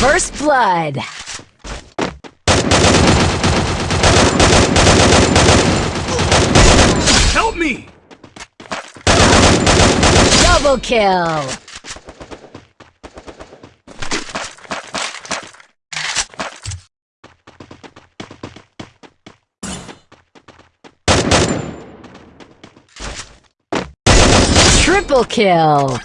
First blood. Help me! Double kill. Triple kill.